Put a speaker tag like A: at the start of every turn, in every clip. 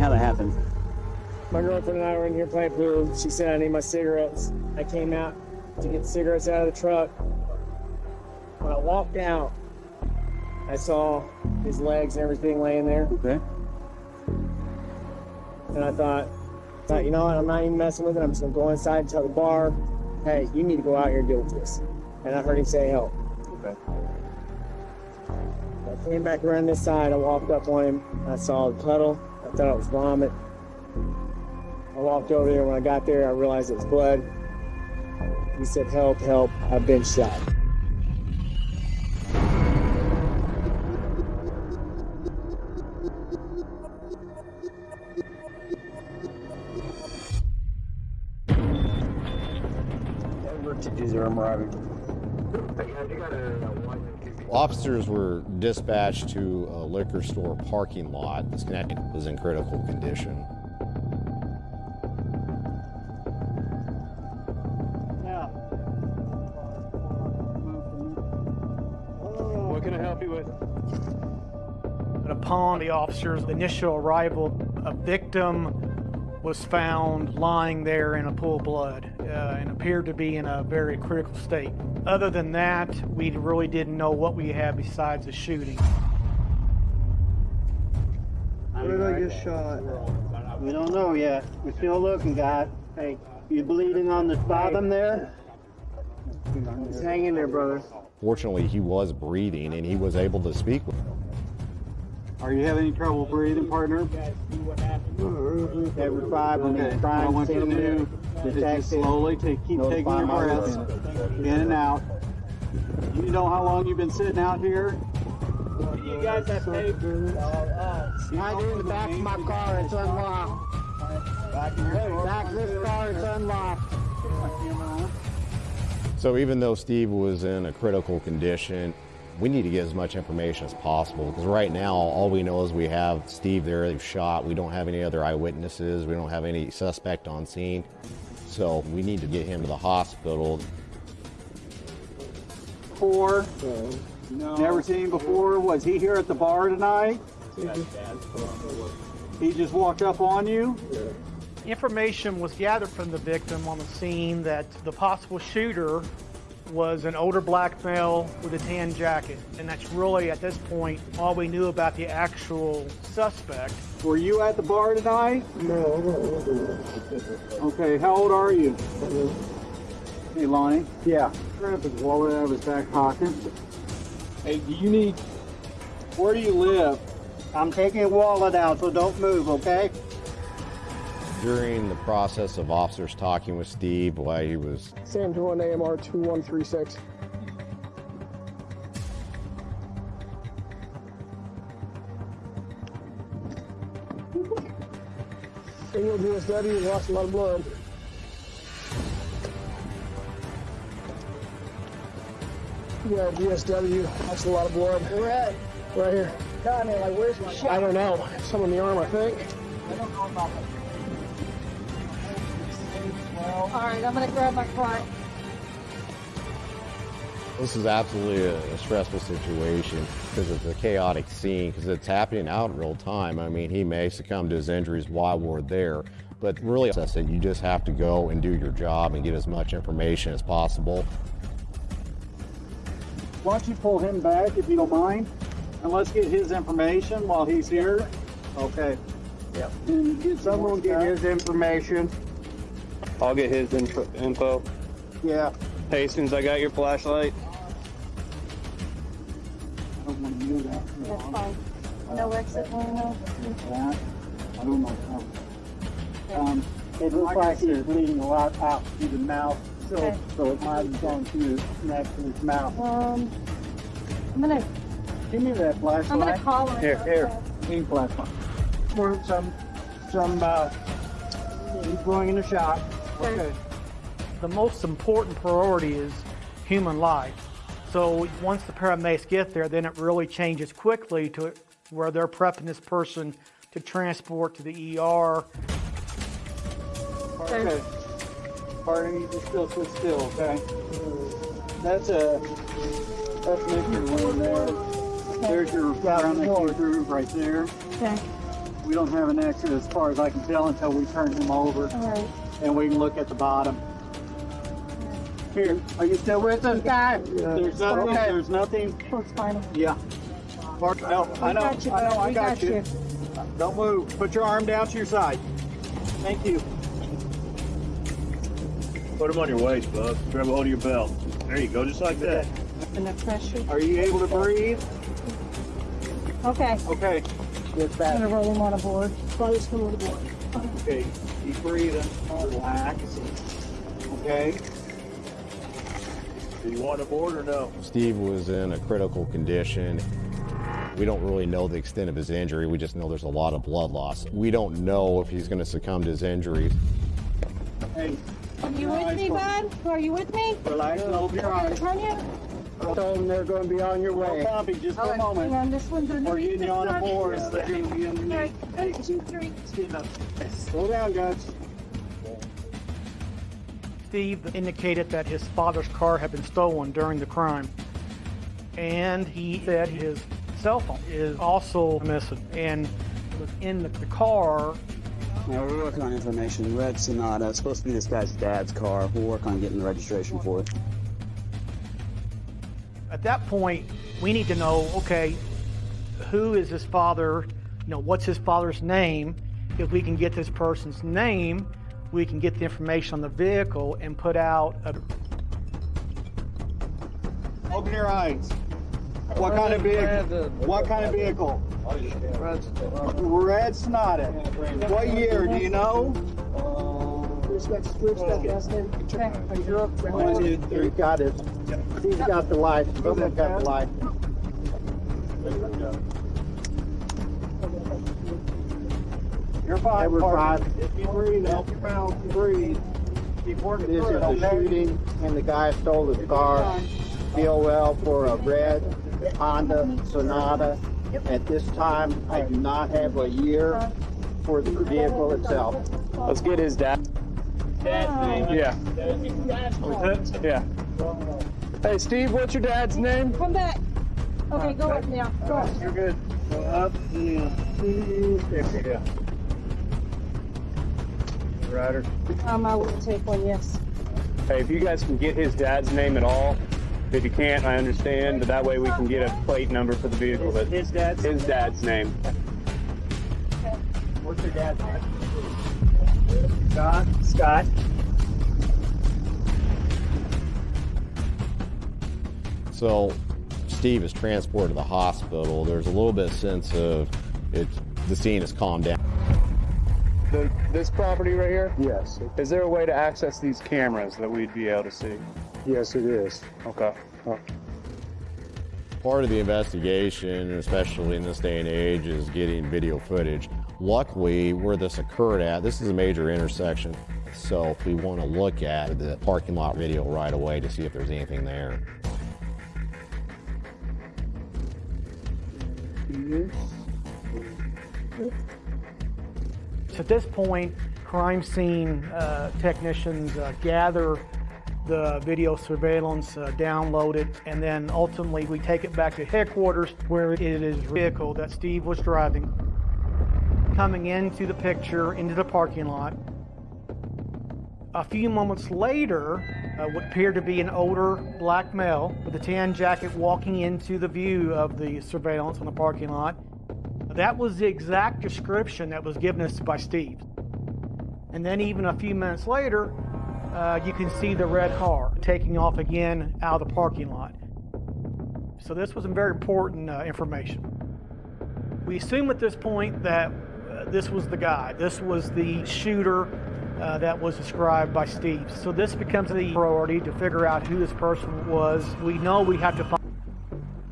A: me how that happened.
B: My girlfriend and I were in here playing pool. She said I need my cigarettes. I came out to get the cigarettes out of the truck. When I walked out, I saw his legs and everything laying there.
A: Okay.
B: And I thought, thought, you know what? I'm not even messing with it. I'm just gonna go inside and tell the bar, hey, you need to go out here and deal with this. And I heard him say help.
A: Okay.
B: I came back around this side. I walked up on him. I saw the puddle. I thought it was vomit. I walked over there. When I got there, I realized it was blood. He said, help, help, I've been shot.
C: Officers were dispatched to a liquor store parking lot. This guy was in critical condition.
D: What can I help you with?
E: Upon the officer's initial arrival, a victim was found lying there in a pool of blood uh, and appeared to be in a very critical state. Other than that, we really didn't know what we had besides the shooting.
F: Where did I get shot?
A: We don't know yet. We're still looking, guys. Hey, you bleeding on the bottom there?
B: Just hang in there, brother.
C: Fortunately, he was breathing and he was able to speak with
F: Are you having any trouble breathing, partner?
A: Every five
F: Okay,
A: minutes,
F: what I
A: crime
F: want you to
A: scene,
F: do is just slowly take, keep taking your
A: my
F: breaths in and out. You know how long you've been sitting out here?
B: You guys have paper.
A: Right uh, in the back of my car, it's unlocked. Back of this car, it's unlocked.
C: Uh, so even though Steve was in a critical condition, we need to get as much information as possible because right now all we know is we have Steve there, they've shot. We don't have any other eyewitnesses. We don't have any suspect on scene. So we need to get him to the hospital.
F: Before? Never seen him before? Was he here at the bar tonight? He just walked up on you?
E: Information was gathered from the victim on the scene that the possible shooter was an older black male with a tan jacket. And that's really, at this point, all we knew about the actual suspect.
F: Were you at the bar tonight? No. Okay, how old are you? Hey, Lonnie. Yeah. Grab his wallet out of his back pocket. Hey, do you need... Where do you live?
A: I'm taking your wallet out, so don't move, okay?
C: During the process of officers talking with Steve why he was
B: Sam 21 AMR 2136. Single GSW lost a lot of blood. Yeah, GSW lost a lot of blood.
G: Where at?
B: Right here.
G: No, I mean, like, where's my shot?
B: I don't know. Some in the arm, I think.
G: I don't know about that. All right, I'm gonna grab my client.
C: This is absolutely a, a stressful situation because it's a chaotic scene because it's happening out in real time. I mean, he may succumb to his injuries while we're there, but really, I said you just have to go and do your job and get as much information as possible.
F: Why don't you pull him back if you don't mind? And let's get his information while he's here. Okay.
A: Yep.
F: And get
A: Someone get his information.
D: I'll get his info. info.
A: Yeah.
D: Hastings, I got your flashlight.
F: I don't want to do that.
G: That's fine. No exit, no, no.
F: That, I don't know. Um,
A: It looks like he's bleeding a lot out through the mouth, so,
G: Okay.
A: so it might have gone through his neck and his mouth.
G: Um, I'm gonna,
F: give me that flashlight.
G: I'm gonna call him.
A: Here, here.
F: Need flashlight.
A: For some, some, uh, he's going in a shot.
F: Okay.
E: The most important priority is human life. So once the paramedics get there, then it really changes quickly to where they're prepping this person to transport to the ER.
F: Okay. Pardon me, just still sit still, okay? That's a, that's Mr. Lynn there. There's your ground that came through right there.
G: Okay.
F: We don't have an exit as far as I can tell until we turn him over
G: All right.
F: And we can look at the bottom. Here, are you still with us, guy? There's nothing,
G: Okay.
F: there's nothing,
G: Close final.
F: yeah. Mark, no, I know,
G: got you,
F: I know,
G: bud.
F: I
G: We
F: got you. Don't move. Put your arm down to your side. Thank you.
H: Put them on your waist, bub. Grab a hold of your belt. There you go, just like that.
G: And the pressure.
F: Are you able to breathe?
G: Okay.
F: Okay. Get back.
G: I'm gonna roll him on a board. Father's coming on the board.
F: Okay, keep breathing. Relax. Okay.
H: Do you want a board or no?
C: Steve was in a critical condition. We don't really know the extent of his injury. We just know there's a lot of blood loss. We don't know if he's going to succumb to his injuries.
F: Hey,
G: Are you with me, bud? Are you with me?
F: relax and open your eyes.
G: Turn you.
A: I told them they're going to be on your
F: No
A: way.
F: copy, just for a
G: Hang
F: moment.
G: on, this one's underneath.
F: We're getting you on a board.
G: All
F: They're gonna be underneath.
G: right, one, two, three.
F: Slow down, guys.
E: Steve indicated that his father's car had been stolen during the crime. And he said his cell phone is also missing and was in the, the car.
I: Yeah, we're working on information. Red Sonata. It's supposed to be this guy's dad's car. We'll work on getting the registration for it.
E: At that point, we need to know, okay, who is his father? You know, what's his father's name? If we can get this person's name, we can get the information on the vehicle and put out a
F: Open your eyes. What kind of vehicle? What kind of vehicle? Red Sonata. What year? Do you know?
G: Okay.
F: One, two, three.
A: He's got it. He's got the light. Someone got the light.
F: You're fine.
A: They were
F: Parker.
A: fine.
F: If you breathe, help your mouth breathe. Keep working
A: This
F: through
A: is
F: it,
A: the
F: okay?
A: shooting, and the guy stole his car. BOL for a red Honda Sonata. At this time, I do not have a year for the vehicle itself.
D: Let's get his dad. Yeah. Yeah. Hey, Steve, what's your dad's name?
G: Come back. Okay, go up now. Go up.
F: You're good. Go up. Yeah. Ryder.
G: Um, I will take one, yes.
D: Hey, if you guys can get his dad's name at all, if you can't, I understand, but that way we can get a plate number for the vehicle. That
F: His dad's.
D: his dad's name.
F: What's your dad's name? Scott. Scott.
C: So Steve is transported to the hospital. There's a little bit of sense of it. The scene has calmed down.
D: The, this property right here,
F: Yes.
D: is there a way to access these cameras that we'd be able to see?
F: Yes, it is.
D: Okay. Oh.
C: Part of the investigation, especially in this day and age, is getting video footage. Luckily, where this occurred at, this is a major intersection. So if we want to look at the parking lot video right away to see if there's anything there.
E: So at this point, crime scene uh, technicians uh, gather the video surveillance, uh, download it, and then ultimately we take it back to headquarters where it is vehicle that Steve was driving coming into the picture, into the parking lot. A few moments later, uh, what appeared to be an older black male with a tan jacket walking into the view of the surveillance on the parking lot. That was the exact description that was given us by Steve. And then, even a few minutes later, uh, you can see the red car taking off again out of the parking lot. So, this was some very important uh, information. We assume at this point that uh, this was the guy, this was the shooter uh, that was described by Steve. So, this becomes the priority to figure out who this person was. We know we have to find.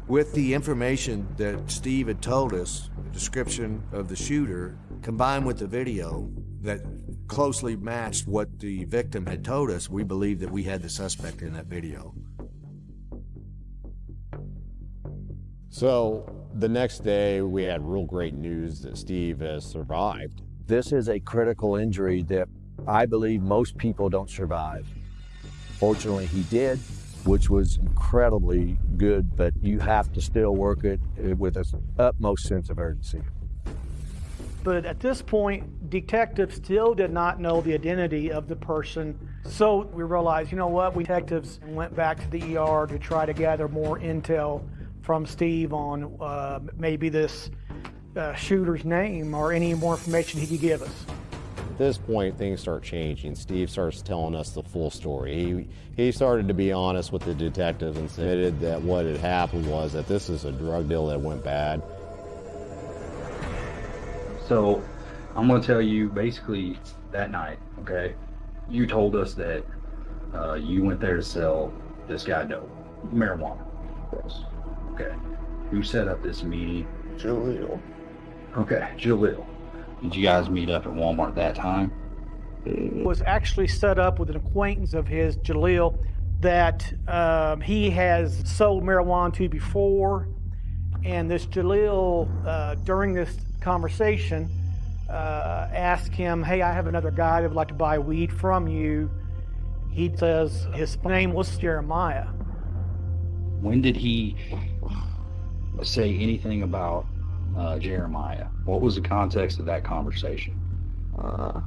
J: With the information that Steve had told us, the description of the shooter, combined with the video that closely matched what the victim had told us, we believe that we had the suspect in that video.
C: So the next day, we had real great news that Steve has survived.
K: This is a critical injury that I believe most people don't survive. Fortunately, he did, which was incredibly good, but you have to still work it uh, with an utmost sense of urgency.
E: But at this point, detectives still did not know the identity of the person. So we realized, you know what, we detectives went back to the ER to try to gather more intel from Steve on uh, maybe this uh, shooter's name or any more information he could give us.
C: At this point, things start changing. Steve starts telling us the full story. He, he started to be honest with the detectives and admitted that what had happened was that this is a drug deal that went bad.
L: So I'm going to tell you basically that night, okay? You told us that uh, you went there to sell this guy dope, marijuana.
M: Yes.
L: Okay. Who set up this meeting?
M: Jaleel.
L: Okay, Jaleel. Did you guys meet up at Walmart that time?
E: was actually set up with an acquaintance of his, Jaleel, that um, he has sold marijuana to before. And this Jaleel, uh, during this conversation, uh, asked him, Hey, I have another guy that would like to buy weed from you. He says his name was Jeremiah.
L: When did he say anything about uh, Jeremiah? What was the context of that conversation?
M: Uh,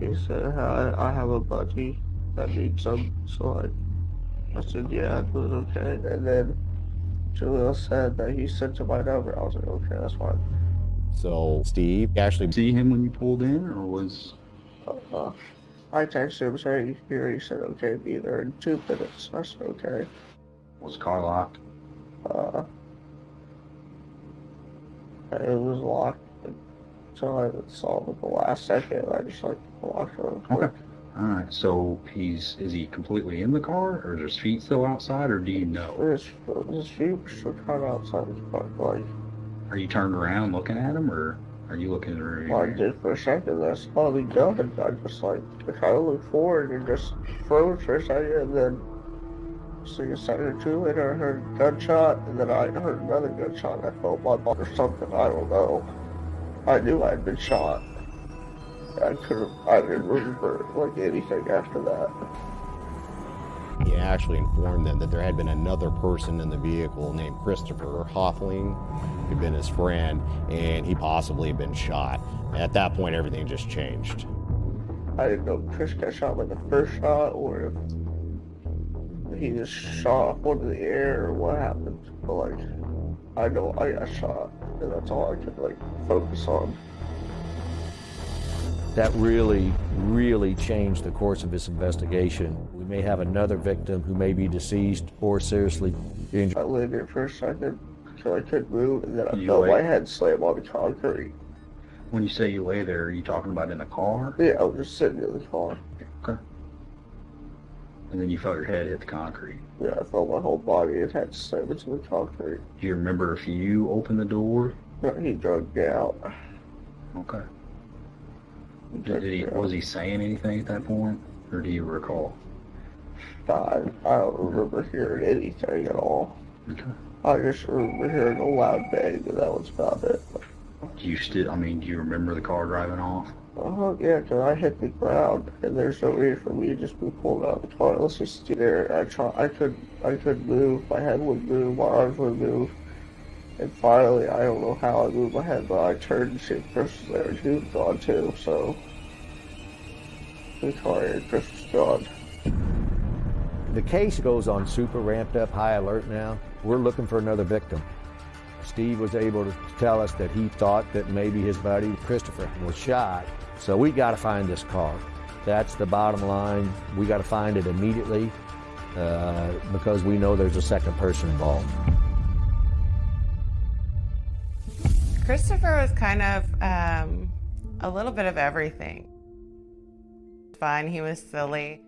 M: he said, I, I have a buddy that needs some. So I, I said, yeah, it was okay. And then Jaleel said that he sent to my number. I was like, okay, that's fine.
C: So Steve actually
L: see him when you pulled in, or was?
M: Uh, I texted him saying here. He said, okay, be there in two minutes. I said, okay.
L: Was the car locked?
M: Uh, it was locked until I saw it at the last second. I just like locked it.
L: Okay. All right. So he's is he completely in the car, or is his feet still outside, or do you know?
M: His, his feet were still kind of outside the car. Like,
L: Are you turned around looking at him, or are you looking at
M: well, I did for a second. I saw the gun. and I just like I kind of looked forward and just froze for a second, and then. So a second or two later, I heard a gunshot, and then I heard another gunshot. And I felt my butt or something. I don't know. I knew I had been shot. I couldn't. I didn't remember like anything after that.
C: He actually informed them that there had been another person in the vehicle named Christopher Hoffling, who'd been his friend, and he possibly had been shot. At that point, everything just changed.
M: I didn't know if Chris got shot by the first shot or if he just shot up into the air or what happened. But like, I know I got shot, and that's all I could like focus on.
K: That really, really changed the course of this investigation. We may have another victim who may be deceased or seriously injured.
M: I lay there for a second until I couldn't move, and then I
L: You
M: felt
L: lay-
M: my head slam on the concrete.
L: When you say you lay there, are you talking about in the car?
M: Yeah, I was just sitting in the car.
L: Okay. And then you felt your head hit the concrete.
M: Yeah, I felt my whole body and head slam into the concrete.
L: Do you remember if you opened the door?
M: No, he drugged me out.
L: Okay. Did, did he was he saying anything at that point, or do you recall?
M: I, I don't remember hearing anything at all.
L: Okay.
M: I just remember hearing a loud bang, and that was about it.
L: Do you still? I mean, do you remember the car driving off?
M: Oh yeah, 'cause I hit the ground, and there's no reason for me to just be pulled out of the car. Let's just stay there. I try. I could. I could move. My head would move. My arms would move. And finally, I don't know how I moved my head, but I turned and shit. Chris was there, he was gone too. So the car and Chris was gone.
K: The case goes on super ramped up high alert now. We're looking for another victim. Steve was able to tell us that he thought that maybe his buddy Christopher was shot. So we got to find this car. That's the bottom line. We got to find it immediately uh, because we know there's a second person involved.
N: Christopher was kind of um, a little bit of everything. Fun, he was silly.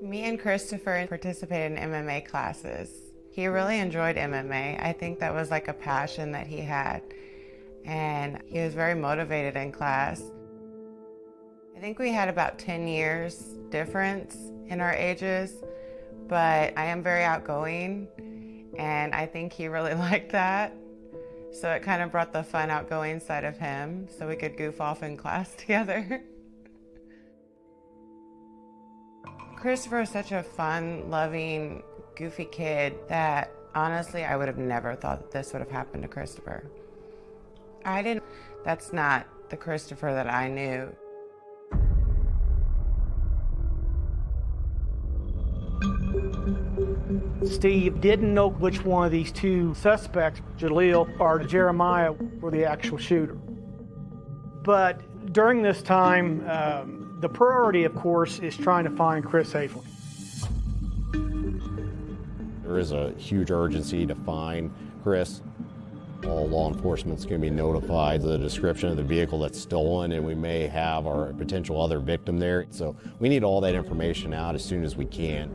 N: Me and Christopher participated in MMA classes. He really enjoyed MMA. I think that was like a passion that he had. And he was very motivated in class. I think we had about 10 years difference in our ages, but I am very outgoing and I think he really liked that. So it kind of brought the fun, outgoing side of him so we could goof off in class together. Christopher is such a fun, loving, goofy kid that honestly I would have never thought that this would have happened to Christopher. I didn't, that's not the Christopher that I knew.
E: Steve didn't know which one of these two suspects, Jaleel or Jeremiah, were the actual shooter. But during this time, um, the priority, of course, is trying to find Chris Haefling.
C: There is a huge urgency to find Chris. All law enforcement's going to be notified of the description of the vehicle that's stolen, and we may have our potential other victim there. So we need all that information out as soon as we can,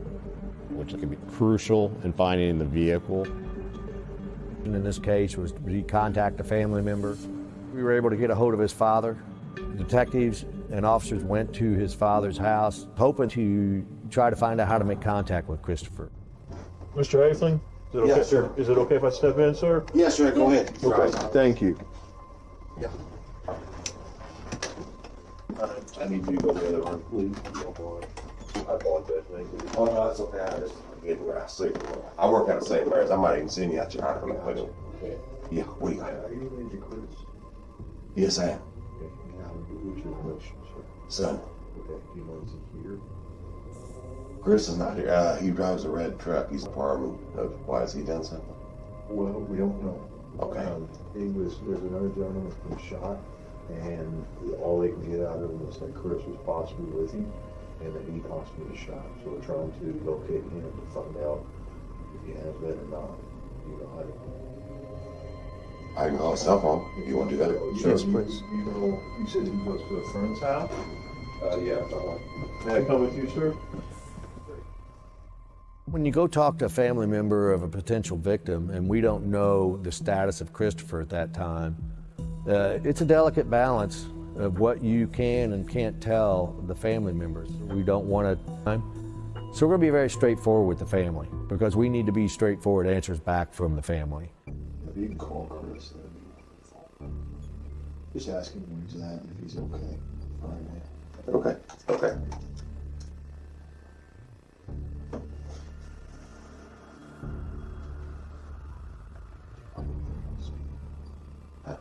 C: which can be crucial in finding the vehicle.
K: In this case was he contact a family member. We were able to get a hold of his father. Detectives and officers went to his father's house, hoping to try to find out how to make contact with Christopher.
H: Mr. Haefling? Is it okay,
O: Yes, sir.
H: Is it okay if I step in, sir?
O: Yes, sir, go ahead.
H: Okay, thank you.
O: Yeah.
H: Uh, I need you to go to the other one, please. if you don't mind. I apologize, thank you.
O: Oh, no, that's okay. I just get where I see. I work out of St. Mary's. I might even send you out your house. Yeah, what do you got? Yes, I am. Son. Chris is not here. Uh, he drives a red truck. He's a fireman. Why has he done something?
P: Well, we don't know.
O: Okay.
P: Um, he was, there's another gentleman that's been shot, and all they can get out of him is that Chris was possibly with him, and that he possibly was shot. So we're trying to locate him to find out if he has that or not. You know, I don't know.
O: I can call his cell phone if you want to do that.
P: Yes, please. You know, you said he goes to a friend's house?
O: Uh, yeah.
H: May I come with you, sir?
K: When you go talk to a family member of a potential victim and we don't know the status of Christopher at that time, uh, it's a delicate balance of what you can and can't tell the family members. We don't want to. So we're going to be very straightforward with the family because we need to be straightforward answers back from the family.
P: If you can call Chris, just ask him he's at if he's okay.
O: Okay, okay. I'd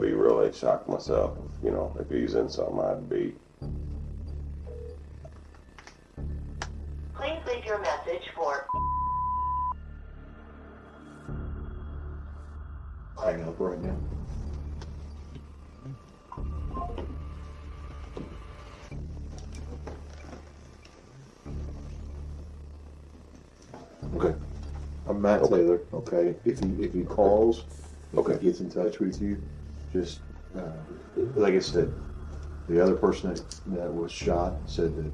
O: be really shocked myself, you know, if he's in something I'd be.
Q: Please leave your message for
P: Hang up right now.
O: Okay.
P: I'm Matt Taylor, okay? If he, if he calls, if he gets in touch with you, just, uh, like I said, the other person that, that was shot said that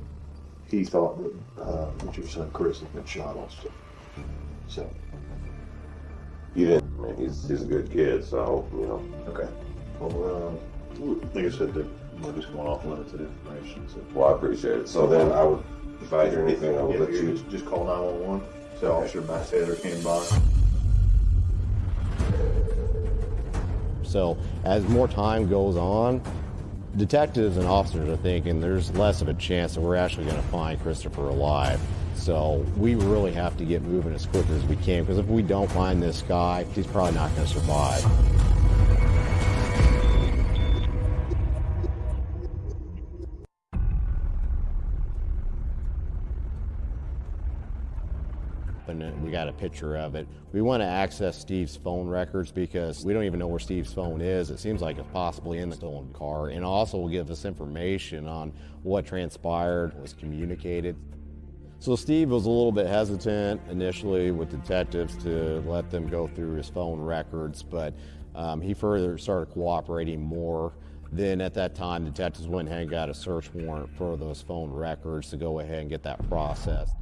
P: he thought that, uh, that your son Chris had been shot also. So,
O: You didn't, I he's, he's a good kid, so, you know.
P: Okay. Well, um, like I said, that we're just going off limited information, so.
O: Well, I appreciate it. So then I would, if I hear anything, I would
P: Yeah,
O: let
P: you
O: you.
P: just- Just call nine-one-one, say Officer Matt Taylor came by.
C: So as more time goes on, detectives and officers are thinking there's less of a chance that we're actually going to find Christopher alive. So we really have to get moving as quick as we can because if we don't find this guy, he's probably not going to survive. and we got a picture of it. We want to access Steve's phone records because we don't even know where Steve's phone is. It seems like it's possibly in the stolen car, and also will give us information on what transpired, was communicated. So Steve was a little bit hesitant initially with detectives to let them go through his phone records, but um, he further started cooperating more. Then at that time, detectives went ahead and got a search warrant for those phone records to go ahead and get that processed.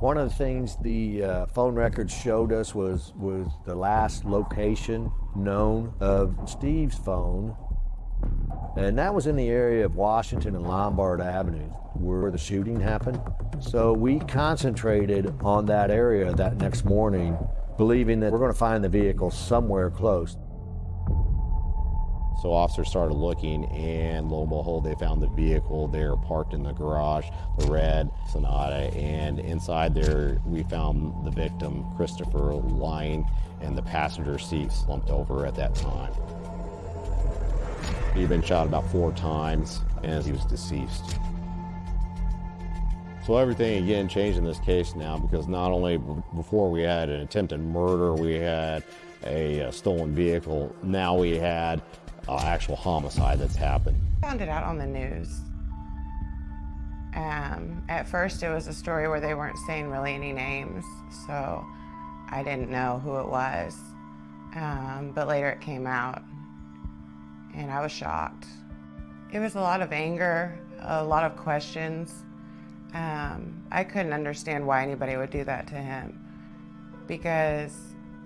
K: One of the things the uh, phone records showed us was, was the last location known of Steve's phone. And that was in the area of Washington and Lombard Avenue where the shooting happened. So we concentrated on that area that next morning believing that we're going to find the vehicle somewhere close.
C: So officers started looking, and lo and behold, they found the vehicle there parked in the garage, the red Sonata, and inside there we found the victim, Christopher, lying in the passenger seat, slumped over at that time. He'd been shot about four times, and he was deceased. So everything again changed in this case now because not only before we had an attempted murder, we had a, a stolen vehicle, now we had uh, actual homicide that's happened.
N: Found it out on the news. Um, at first, it was a story where they weren't saying really any names, so I didn't know who it was. Um, but later it came out, and I was shocked. It was a lot of anger, a lot of questions. Um, I couldn't understand why anybody would do that to him because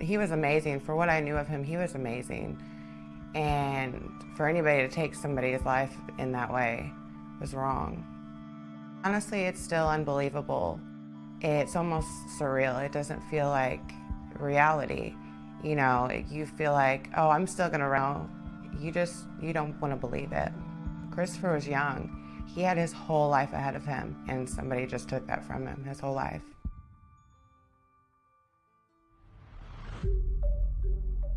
N: he was amazing. For what I knew of him, he was amazing. And for anybody to take somebody's life in that way was wrong. Honestly, it's still unbelievable. It's almost surreal. It doesn't feel like reality. You know, you feel like, oh, I'm still gonna run. You just, you don't wanna believe it. Christopher was young. He had his whole life ahead of him, and somebody just took that from him, his whole life.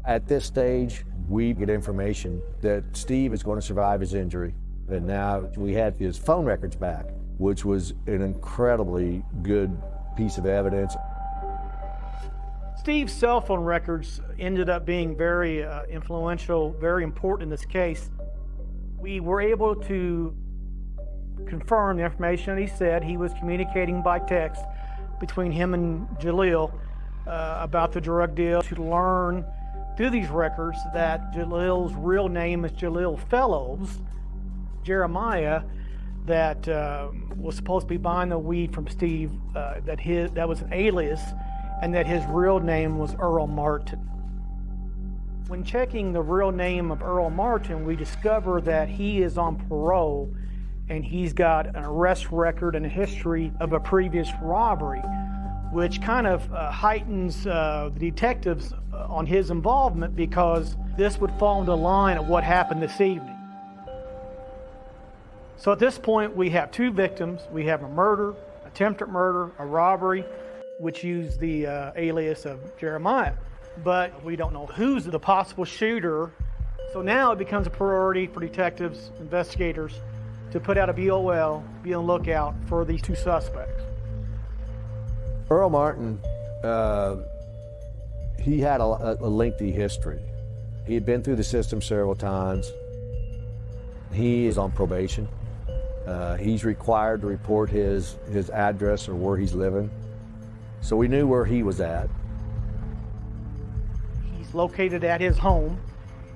K: At this stage, we get information that Steve is going to survive his injury. And now we had his phone records back, which was an incredibly good piece of evidence.
E: Steve's cell phone records ended up being very uh, influential, very important in this case. We were able to confirm the information that he said. He was communicating by text between him and Jaleel uh, about the drug deal to learn through these records that Jaleel's real name is Jaleel Fellows, Jeremiah, that uh, was supposed to be buying the weed from Steve, uh, that his that was an alias, and that his real name was Earl Martin. When checking the real name of Earl Martin, we discover that he is on parole and he's got an arrest record and a history of a previous robbery, which kind of uh, heightens uh, the detectives uh, on his involvement because this would fall into line of what happened this evening. So at this point, we have two victims. We have a murder, attempted murder, a robbery, which used the uh, alias of Jeremiah. But we don't know who's the possible shooter. So now it becomes a priority for detectives, investigators, to put out a BOL, be on lookout for these two suspects.
K: Earl Martin, uh, he had a, a lengthy history. He had been through the system several times. He is on probation. Uh, he's required to report his, his address or where he's living. So we knew where he was at.
E: He's located at his home.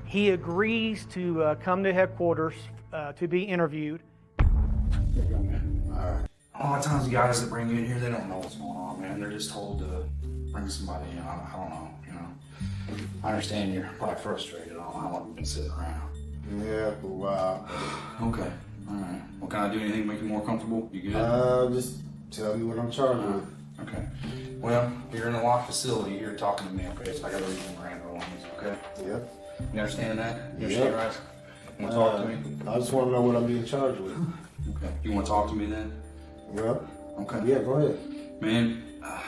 E: He agrees to uh, come to headquarters uh, to be interviewed.
L: A lot of times the guys that bring you in here, they don't know what's going on, man. They're just told to bring somebody in. I, I don't know, you know. I understand you're probably frustrated on how long you've been sitting around.
R: Yeah, for a while.
L: Okay, all right. Well, can I do anything to make you more comfortable? You good?
R: Uh, just tell me what I'm charged with.
L: Okay. Well, you're in a locked facility. You're talking to me, okay? So I got to read you Miranda warnings, okay?
R: Yep.
L: You understand that? You
R: Yep.
L: understand, right? You want to talk to me?
R: Uh, I just want to know what I'm being charged with.
L: Okay. You want to talk to me then?
R: Well,
L: Okay.
R: yeah, go ahead.
L: Man, uh,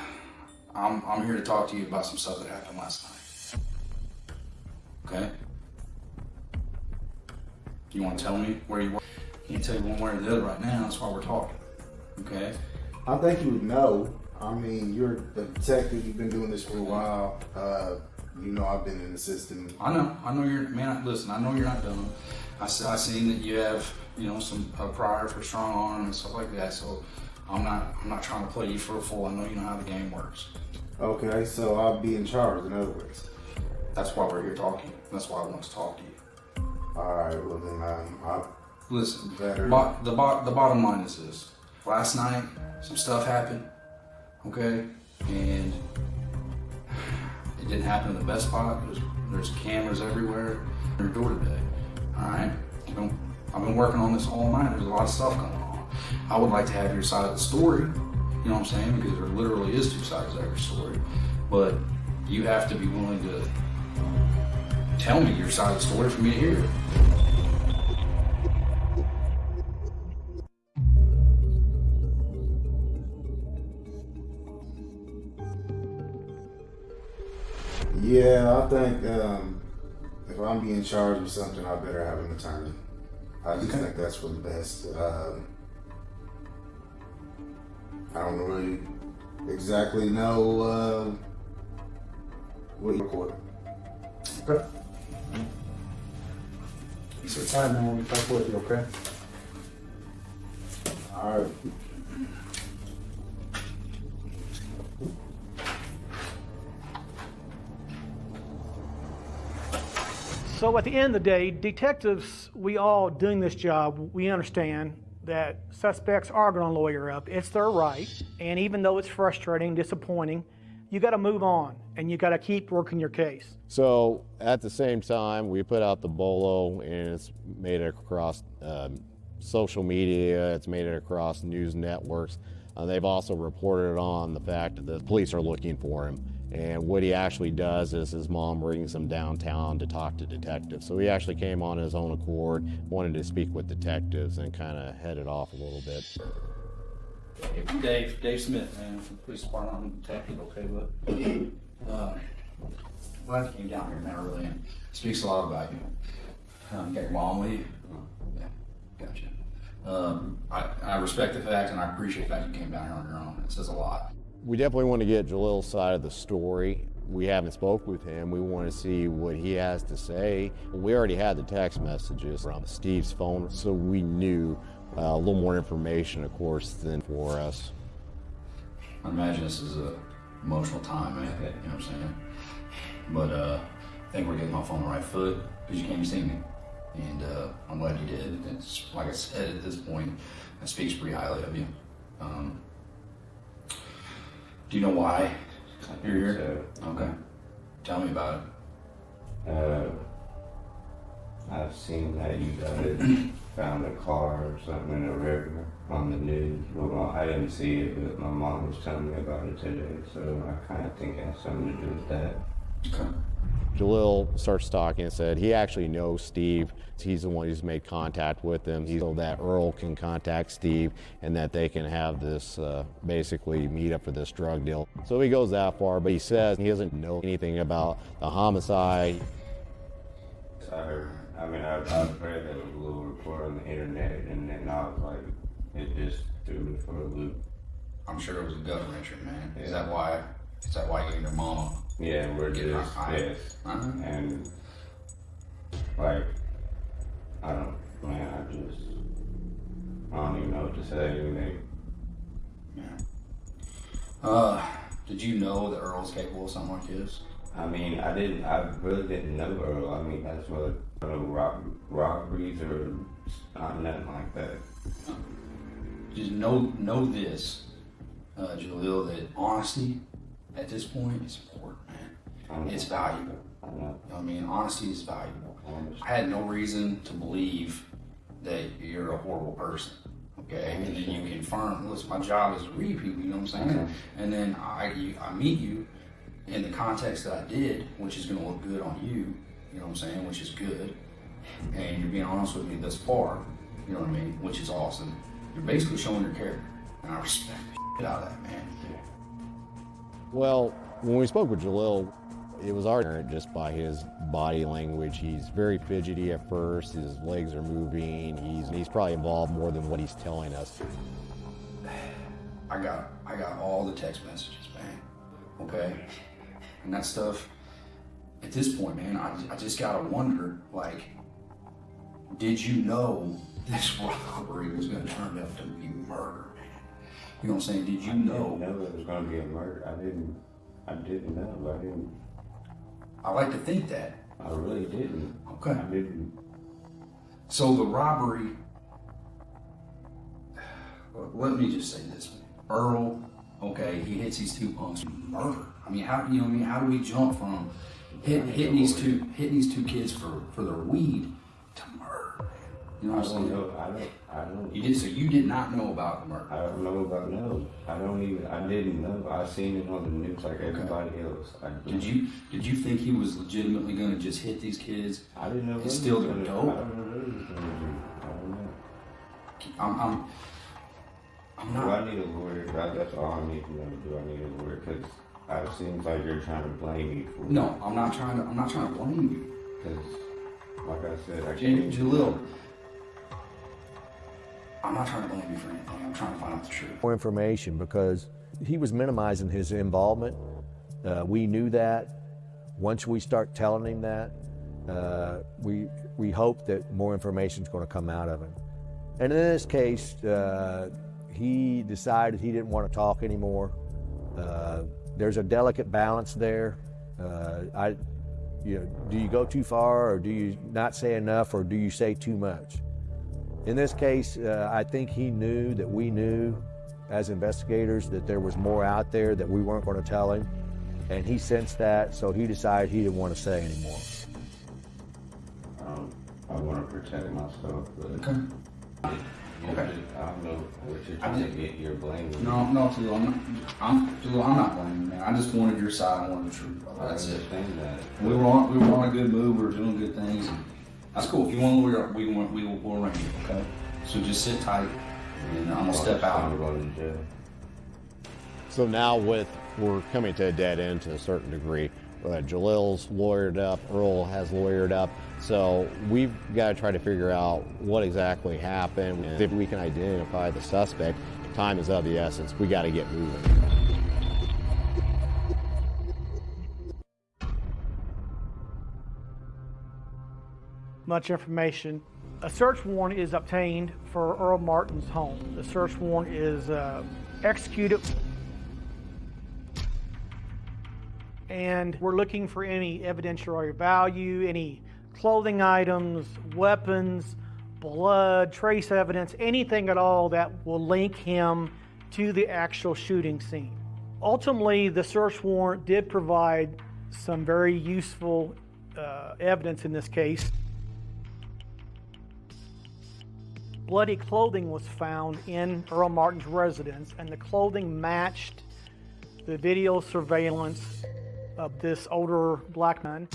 L: I'm, I'm here to talk to you about some stuff that happened last night. Okay? You want to tell me where you were? Can't tell you one way or the other right now. That's why we're talking. Okay?
R: I think you would know. I mean, you're a detective. You've been doing this for a while. Uh, you know, I've been in the system.
L: I know. I know you're, man, listen, I know you're not dumb. I, I seen that you have, you know, some a prior for strong arm and stuff like that. So I'm not, I'm not trying to play you for a fool. I know you know how the game works.
R: Okay, so I'll be in charge. In other words.
L: That's why we're here talking. That's why I want to talk to you.
R: All right. Well then, um, I
L: Listen,
R: better.
L: bo- the, bo- the bottom line is this. Last night, some stuff happened, okay? And it didn't happen in the best spot. There's, there's cameras everywhere. Your door today, all right? I've been, I've been working on this all night. There's a lot of stuff going on. I would like to have your side of the story, you know what I'm saying? Because there literally is two sides to every story. But you have to be willing to tell me your side of the story for me to hear.
R: Yeah, I think um, if I'm being charged with something, I better have an attorney. I just think that's for the best. Um, I don't really exactly know uh, what you recorded.
L: Okay. Sit tight, man. We'll be back with you, okay?
R: All right.
E: So at the end of the day, detectives, we all doing this job, we understand that suspects are going to lawyer up. It's their right. And even though it's frustrating, disappointing, you got to move on and you got to keep working your case.
C: So at the same time, we put out the bolo and it's made it across um, social media, it's made it across news networks. Uh, they've also reported on the fact that the police are looking for him. And what he actually does is his mom brings him downtown to talk to detectives. So he actually came on his own accord, wanted to speak with detectives, and kind of headed off a little bit.
L: Dave, Dave Smith, man, from police department, I'm a detective, okay, but, uh, glad you came down here, man, really, and speaks a lot about you. Um, got your mom with you? Yeah, gotcha. Um, I, I respect the fact and I appreciate the fact you came down here on your own, it says a lot.
C: We definitely want to get Jalil's side of the story. We haven't spoke with him. We want to see what he has to say. We already had the text messages from Steve's phone, so we knew uh, a little more information, of course, than for us.
L: I imagine this is a emotional time, man, you know what I'm saying? But, uh, I think we're getting off on the right foot, because you came to see me. And, uh, I'm glad you did. It's, like I said, at this point, it speaks pretty highly of you. Um, do you know why you're here? Okay. Tell me about it.
S: Uh, I've seen that you guys found a car or something in the river on the news. Well, I didn't see it, but my mom was telling me about it today, so I kind of think it has something to do with that.
L: Okay.
C: Jalil starts talking and said he actually knows Steve. He's the one who's made contact with him. He's so that Earl can contact Steve and that they can have this uh, basically meet up for this drug deal. So he goes that far, but he says he doesn't know anything about the homicide.
S: I heard, I mean, I, I read that a little report on the internet, and then I was like, it just threw me for a loop.
L: I'm sure it was a gut wrencher, man. Is that why? Is that why you and your mama?
S: Yeah, we're
L: Get
S: just, yes.
L: Uh-huh.
S: And, like, I don't, man, I just, I don't even know what to say. They,
L: Uh, did you know that Earl's capable of something like this?
S: I mean, I didn't, I really didn't know Earl. I mean, that's what, I know, rob, robberies or uh, nothing like that.
L: Just know know this, uh, Jalil, that honesty at this point is important. It's valuable. You know what I mean? Honesty is valuable. I had no reason to believe that you're a horrible person. Okay, and then you confirm. Listen, my job is to read people. You know what I'm saying?
S: Okay.
L: And then I you, I meet you in the context that I did, which is going to look good on you. You know what I'm saying? Which is good. And you're being honest with me thus far. You know what I mean? Which is awesome. You're basically showing your character, and I respect the shit out of that, man.
C: Well, when we spoke with Jalil, it was apparent just by his body language. He's very fidgety at first. His legs are moving. He's he's probably involved more than what he's telling us.
L: I got I got all the text messages, man. Okay, and that stuff. At this point, man, I, I just gotta wonder, like, did you know this robbery was gonna turn out to be murder? You know what I'm saying? Did you
S: I
L: know?
S: didn't know it was going to be a murder. I didn't, I didn't know. I didn't,
L: I like to think that.
S: I really didn't.
L: Okay.
S: I didn't.
L: So the robbery. Let me just say this: Earl, okay, he hits these two punks. Murder. I mean, how you know? I mean, how do we jump from hit, hitting these two hitting these two kids for for their weed to murder? Man? You know what I'm saying?
S: know. I don't. I don't.
L: You did so. You did not know about the murder.
S: I don't know about no. I don't even. I didn't know. I seen it on the news like everybody else. I
L: Did you did you think he was legitimately going to just hit these kids?
S: I didn't know.
L: And steal their dope.
S: I don't know what he was gonna do. I don't know.
L: I'm. I'm I'm
S: Do. I need a lawyer? That, that's all I need to know. Do I need a lawyer? Because it seems like you're trying to blame me for.
L: No, I'm not trying to. I'm not trying to blame you.
S: Because, like I said, I can't.
L: Jalil, I'm not trying to blame you for anything. I'm trying to find out the truth.
K: more information because he was minimizing his involvement. Uh, we knew that. Once we start telling him that, uh, we we hope that more information is going to come out of him. And in this case, uh, he decided he didn't want to talk anymore. Uh, there's a delicate balance there. Uh, I, you know, do you go too far, or do you not say enough, or do you say too much? In this case, uh, I think he knew that we knew as investigators that there was more out there that we weren't going to tell him. And he sensed that, so he decided he didn't want to say anymore.
S: Um, I want to protect myself, but.
L: Okay.
S: Okay. I don't know what you're
L: I
S: trying to get. You're blaming.
L: No, no, Jalil, I'm not. I'm, Jalil, I'm not blaming you, man. I just wanted your side. I wanted the truth. That's it.
S: understand that.
L: We were on. We were on a good move. We were doing good things. And that's cool. If you want a lawyer, we want. We will we'll arrange it. Okay. So just sit tight, and I'm gonna step out.
S: I'm going to jail.
C: So now with we're coming to a dead end to a certain degree. Uh, Jalil's lawyered up, Earl has lawyered up. So we've got to try to figure out what exactly happened. And if we can identify the suspect, time is of the essence. We got to get moving.
E: Much information. A search warrant is obtained for Earl Martin's home. The search warrant is uh, executed, and we're looking for any evidentiary value, any clothing items, weapons, blood, trace evidence, anything at all that will link him to the actual shooting scene. Ultimately, the search warrant did provide some very useful uh, evidence in this case. Bloody clothing was found in Earl Martin's residence, and the clothing matched the video surveillance of this older black man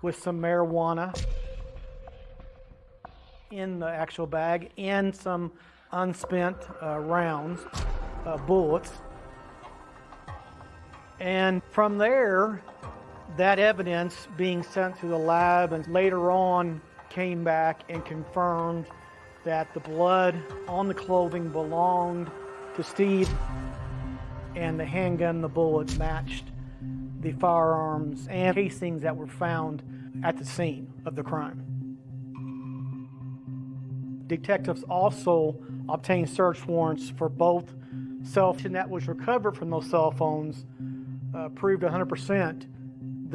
E: with some marijuana in the actual bag and some unspent uh, rounds, uh, bullets. And from there, that evidence being sent to the lab and later on came back and confirmed that the blood on the clothing belonged to Steve and the handgun, the bullets matched the firearms and casings that were found at the scene of the crime. Detectives also obtained search warrants for both cell phones that was recovered from those cell phones uh, proved 100%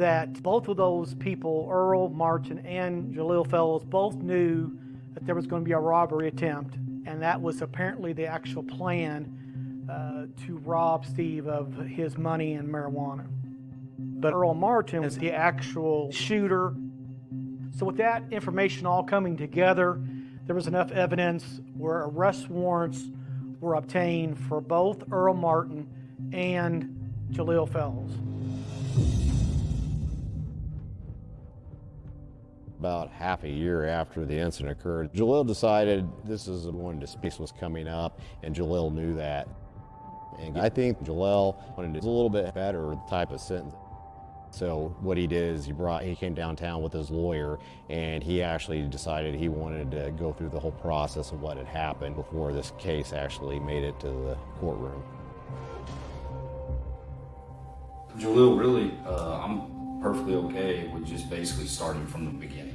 E: that both of those people, Earl Martin and Jalil Fellows, both knew that there was going to be a robbery attempt, and that was apparently the actual plan uh, to rob Steve of his money and marijuana. But Earl Martin was the actual shooter. So, with that information all coming together, there was enough evidence where arrest warrants were obtained for both Earl Martin and Jalil Fellows.
C: About half a year after the incident occurred, Jalil decided this is when dispute was coming up, and Jalil knew that. And I think Jalil wanted a little bit better type of sentence. So what he did is he brought he came downtown with his lawyer, and he actually decided he wanted to go through the whole process of what had happened before this case actually made it to the courtroom.
L: Jalil, really, uh, I'm perfectly okay with just basically starting from the beginning.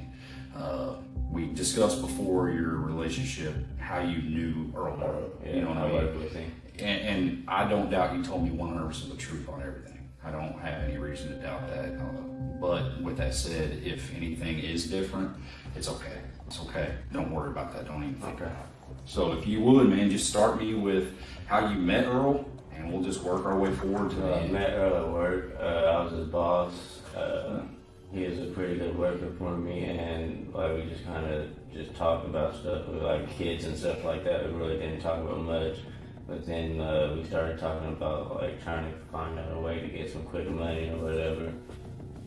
L: Uh, we discussed before your relationship how you knew Earl Martin. you know what I
S: I
L: mean?
S: worked with him.
L: And, and I don't doubt you told me 100% of the truth on everything. I don't have any reason to doubt that. Uh, but with that said, if anything is different, it's okay. It's okay. Don't worry about that. Don't even think about it. So if you would, man, just start me with how you met Earl, and we'll just work our way forward to the
S: Uh,
L: end.
S: met Earl at work. Uh, I was his boss. Uh, he was a pretty good worker for me, and like we just kind of just talked about stuff with like kids and stuff like that. We really didn't talk about much, but then uh, we started talking about like trying to find out a way to get some quick money or whatever,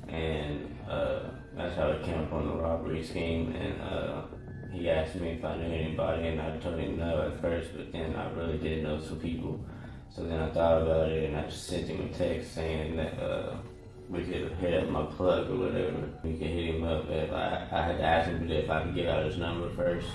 S: and uh, that's how it came up on the robbery scheme. And uh, he asked me if I knew anybody, and I told him no at first, but then I really did know some people. So then I thought about it, and I just sent him a text saying that. We could hit up my plug or whatever. We could hit him up. If I, I had to ask him if I could get out his number first.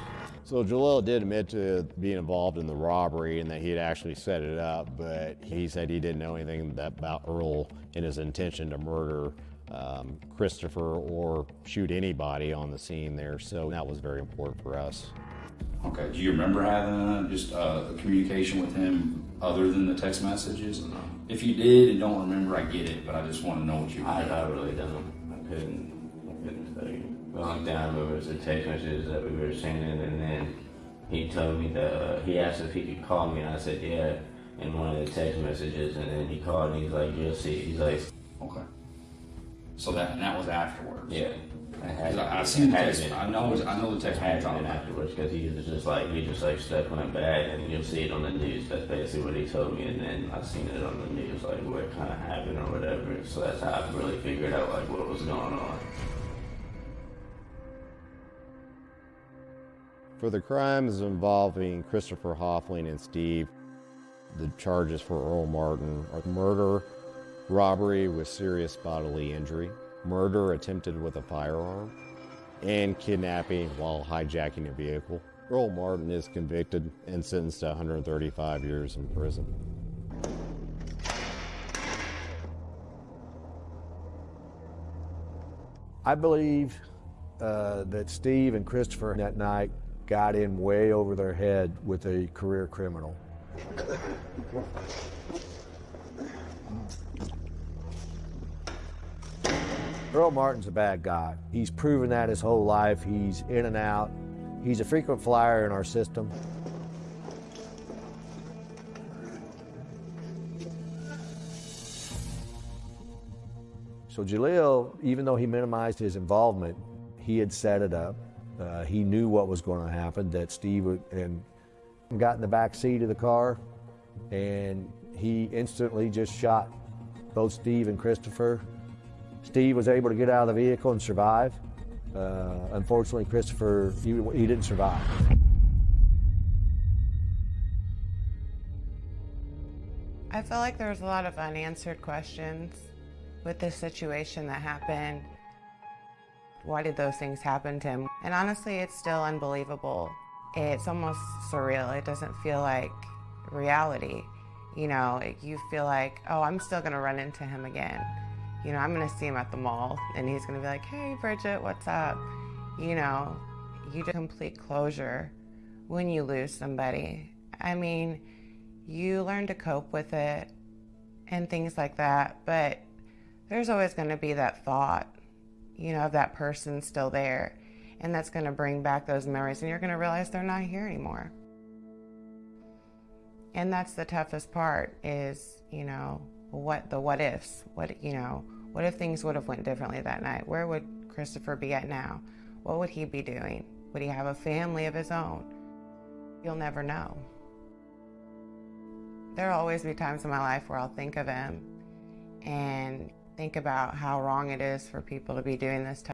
C: So Jalil did admit to being involved in the robbery and that he had actually set it up, but he said he didn't know anything about Earl and his intention to murder um, Christopher or shoot anybody on the scene there. So that was very important for us.
L: Okay. Do you remember having uh, just uh, a communication with him other than the text messages? If you did and don't remember, I get it, but I just want to know what you.
S: I, I really don't. I couldn't. I couldn't tell you. The only thing I remember was the text messages that we were sending, and then he told me that uh, he asked if he could call me, and I said yeah. In one of the text messages, and then he called, and he's like, "You'll see." He's like,
L: "Okay." So that and that was afterwards.
S: Yeah.
L: Because I, I seen the text. I know. I know the text.
S: Had been afterwards because he was just like he just like stuff went bad, and you'll see it on the news. That's basically what he told me, and then I seen it on the news, like what kind of happened or whatever. So that's how I really figured out like what was going on.
C: For the crimes involving Christopher Hoffling and Steve, the charges for Earl Martin are murder, robbery with serious bodily injury, murder attempted with a firearm, and kidnapping while hijacking a vehicle. Earl Martin is convicted and sentenced to 135 years in prison.
K: I believe uh, that Steve and Christopher that night got in way over their head with a career criminal. Earl Martin's a bad guy. He's proven that his whole life. He's in and out. He's a frequent flyer in our system. So Jalil, even though he minimized his involvement, he had set it up. Uh, he knew what was going to happen, that Steve would, and got in the back seat of the car, and he instantly just shot both Steve and Christopher. Steve was able to get out of the vehicle and survive. Uh, unfortunately, Christopher, he, he didn't survive.
N: I feel like there was a lot of unanswered questions with this situation that happened. Why did those things happen to him? And honestly, it's still unbelievable. It's almost surreal. It doesn't feel like reality. You know, you feel like, oh, I'm still gonna run into him again. You know, I'm gonna see him at the mall and he's gonna be like, hey, Bridget, what's up? You know, you get complete closure when you lose somebody. I mean, you learn to cope with it and things like that, but there's always gonna be that thought, you know, of that person still there. And that's gonna bring back those memories and you're gonna realize they're not here anymore. And that's the toughest part is, you know, what the what ifs, what, you know, what if things would have went differently that night? Where would Christopher be at now? What would he be doing? Would he have a family of his own? You'll never know. There'll always be times in my life where I'll think of him and think about how wrong it is for people to be doing this type